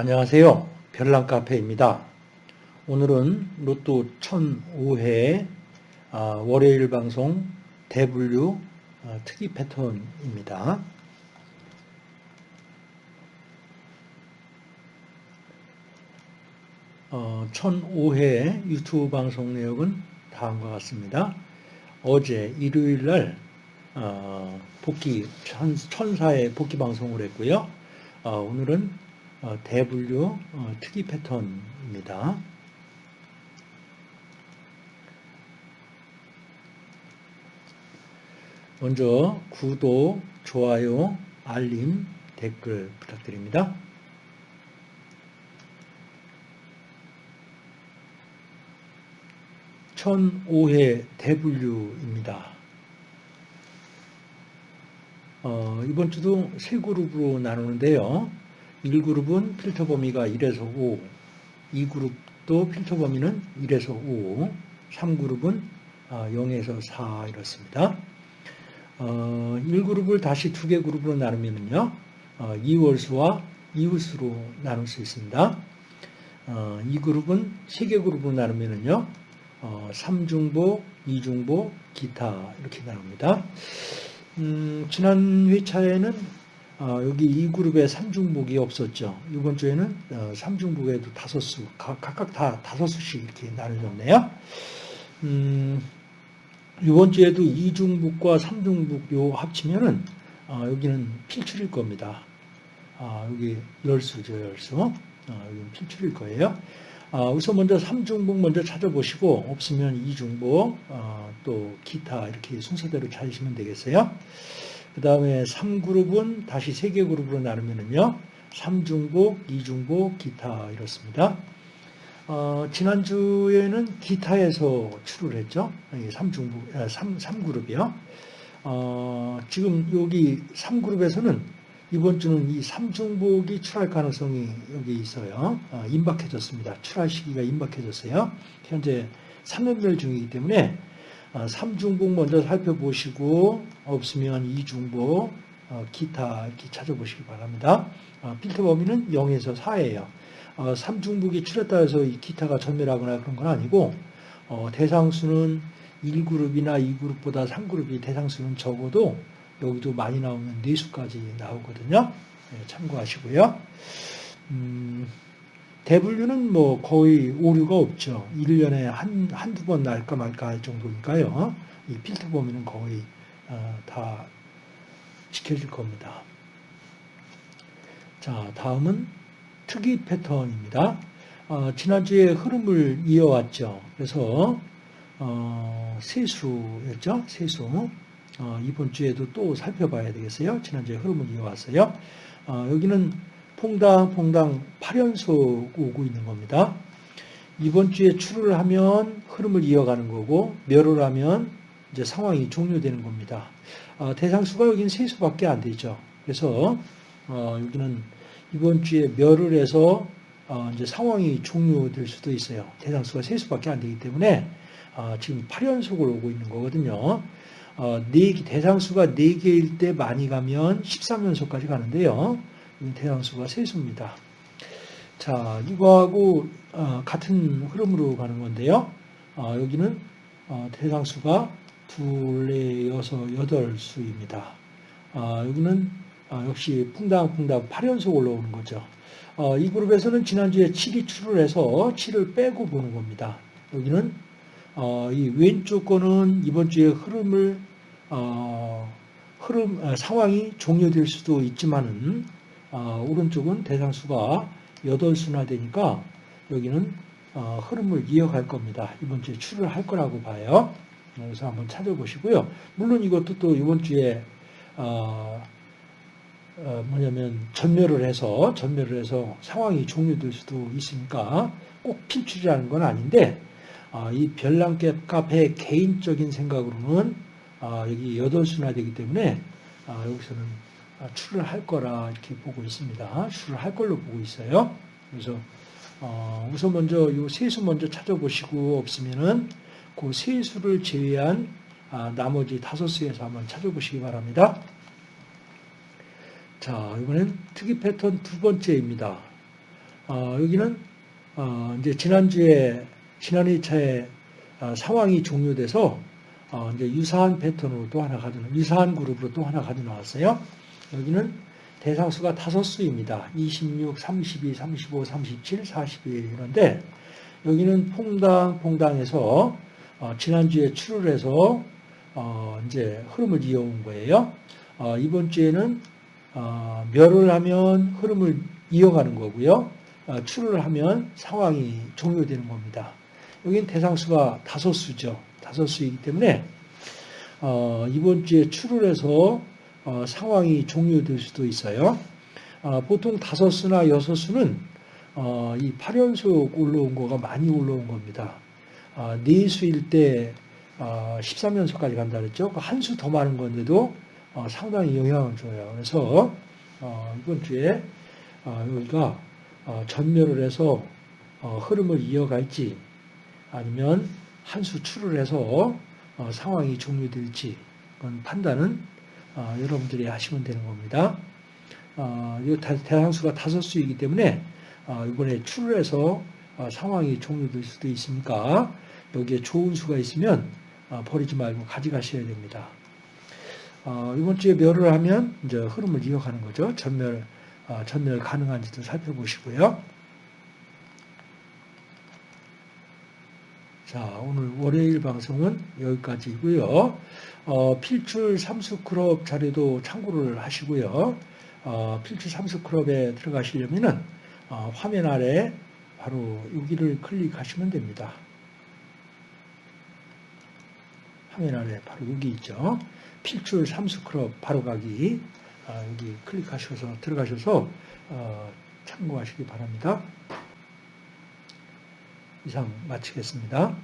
안녕하세요. 별난카페입니다. 오늘은 로또 1005회 아, 월요일 방송 대분류 아, 특이 패턴입니다. 어, 1005회 유튜브 방송 내용은 다음과 같습니다. 어제 일요일 날 어, 복귀 천사의 복귀 방송을 했고요. 어, 오늘은 어, 대분류 특이 패턴입니다. 먼저 구독, 좋아요, 알림, 댓글 부탁드립니다. 1005회 대분류입니다. 어, 이번 주도 세 그룹으로 나누는데요. 1그룹은 필터 범위가 1에서 5, 2그룹도 필터 범위는 1에서 5, 3그룹은 0에서 4 이렇습니다. 어, 1그룹을 다시 두 개 그룹으로 나누면요. 어, 이월수와 이웃수로 나눌 수 있습니다. 어, 이 그룹은 세 개 그룹으로 나누면요. 어, 3중보, 2중보, 기타 이렇게 나옵니다. 음, 지난 회차에는 어, 여기 이 그룹에 3중복이 없었죠. 이번 주에는 어, 3중복에도 다섯 수, 각각 다 다섯 수씩 이렇게 나눠졌네요. 음, 이번 주에도 2중복과 3중복 요 합치면은 어, 여기는 필출일 겁니다. 아, 여기 열수죠, 열수. 어, 여기는 필출일 거예요. 아, 우선 먼저 3중복 먼저 찾아보시고 없으면 2중복 어, 또 기타 이렇게 순서대로 찾으시면 되겠어요. 그 다음에 3그룹은 다시 3개 그룹으로 나누면요. 3중복, 2중복, 기타 이렇습니다. 어, 지난주에는 기타에서 출을 했죠. 3중복, 3, 3그룹이요. 어, 지금 여기 3그룹에서는 이번 주는 이 삼중복이 출할 가능성이 여기 있어요. 어, 임박해졌습니다. 출할 시기가 임박해졌어요. 현재 3연별 중이기 때문에 어, 삼중복 먼저 살펴보시고 없으면 이중복, 어, 기타 이렇게 찾아보시기 바랍니다. 필터 범위는 0에서 4예요. 삼중복이 출했다 해서 이 기타가 전멸하거나 그런 건 아니고 대상수는 1그룹이나 2그룹보다 3그룹이 대상수는 적어도 여기도 많이 나오면 4수까지 나오거든요. 네, 참고하시고요. 음, 대분류는 뭐 거의 오류가 없죠. 1년에 한, 한두 번 날까 말까 할 정도니까요. 이 필터 범위는 거의 어, 다 지켜질 겁니다. 자, 다음은 특이 패턴입니다. 어, 지난주에 흐름을 이어왔죠. 그래서 어, 세수였죠. 세수. 어, 이번 주에도 또 살펴봐야 되겠어요. 지난주에 흐름을 이어왔어요. 어, 여기는 퐁당 퐁당 8연속 오고 있는 겁니다. 이번 주에 출을 하면 흐름을 이어가는 거고 멸을 하면 이제 상황이 종료되는 겁니다. 어, 대상수가 여기는 세 수밖에 안 되죠. 그래서 어, 여기는 이번 주에 멸을 해서 어, 이제 상황이 종료될 수도 있어요. 대상수가 세 수밖에 안 되기 때문에 어, 지금 8연속을 오고 있는 거거든요. 어, 네, 대상수가 4개일 때 많이 가면 13연속까지 가는데요. 대상수가 세수입니다. 자, 이거하고 어, 같은 흐름으로 가는 건데요. 어, 여기는 어, 대상수가 둘, 네, 여섯, 여덟 수입니다. 어, 여기는 어, 역시 퐁당퐁당 8연속 올라오는 거죠. 이 그룹에서는 지난주에 7이 출을 해서 7을 빼고 보는 겁니다. 여기는 이 왼쪽 거는 이번 주에 흐름을 어, 흐름 어, 상황이 종료될 수도 있지만은 어, 오른쪽은 대상수가 8수나 되니까 여기는 어, 흐름을 이어갈 겁니다. 이번 주에 출을 할 거라고 봐요. 그래서 한번 찾아보시고요. 물론 이것도 또 이번 주에 어, 어, 뭐냐면 전멸을 해서 전멸을 해서 상황이 종료될 수도 있으니까 꼭 필출이라는 건 아닌데 어, 이 별난캡 카페의 개인적인 생각으로는 아, 여기 8수나 되기 때문에 아, 여기서는 아, 출을 할 거라 이렇게 보고 있습니다. 출을 할 걸로 보고 있어요. 그래서 어, 우선 먼저 이 세수 먼저 찾아보시고 없으면은 그 세수를 제외한 나머지 다섯 수에서 한번 찾아보시기 바랍니다. 자, 이번엔 특이 패턴 두 번째입니다. 어, 여기는 어, 이제 지난주에 지난 2차에 어, 상황이 종료돼서 어, 이제 유사한 패턴으로 또 하나 가져 유사한 그룹으로 또 하나 가져 나왔어요. 여기는 대상수가 다섯 수입니다. 26, 32, 35, 37, 41 이런데 여기는 퐁당 퐁당에서 어, 지난주에 출을 해서 어, 이제 흐름을 이어온 거예요. 어, 이번 주에는 어, 멸을 하면 흐름을 이어가는 거고요. 어, 출을 하면 상황이 종료되는 겁니다. 여기는 대상수가 다섯 수죠. 다섯 수이기 때문에 어, 이번 주에 출을 해서 어, 상황이 종료될 수도 있어요. 어, 보통 다섯 수나 여섯 수는 어, 이 8연속 올라온 거가 많이 올라온 겁니다. 어, 네 수일 때 어, 13연속까지 간다 그랬죠. 한 수 더 많은 건데도 어, 상당히 영향을 줘요. 그래서 어, 이번 주에 어, 여기가 어, 전멸을 해서 어, 흐름을 이어갈지 아니면 한수 출을 해서 어, 상황이 종료될지 판단은 어, 여러분들이 하시면 되는 겁니다. 어, 이 다- 대상수가 다섯 수이기 때문에 어, 이번에 출을 해서 어, 상황이 종료될 수도 있으니까 여기에 좋은 수가 있으면 어, 버리지 말고 가져가셔야 됩니다. 어, 이번 주에 멸을 하면 이제 흐름을 이어가는 거죠. 전멸, 어, 전멸 가능한지도 살펴보시고요. 자, 오늘 월요일 방송은 여기까지고요. 어, 필출 삼수클럽 자료도 참고를 하시고요. 어, 필출 삼수클럽에 들어가시려면은 어, 화면 아래 바로 여기를 클릭하시면 됩니다. 화면 아래 바로 여기 있죠. 필출 삼수클럽 바로 가기 아, 여기 클릭하셔서 들어가셔서 어, 참고하시기 바랍니다. 이상 마치겠습니다.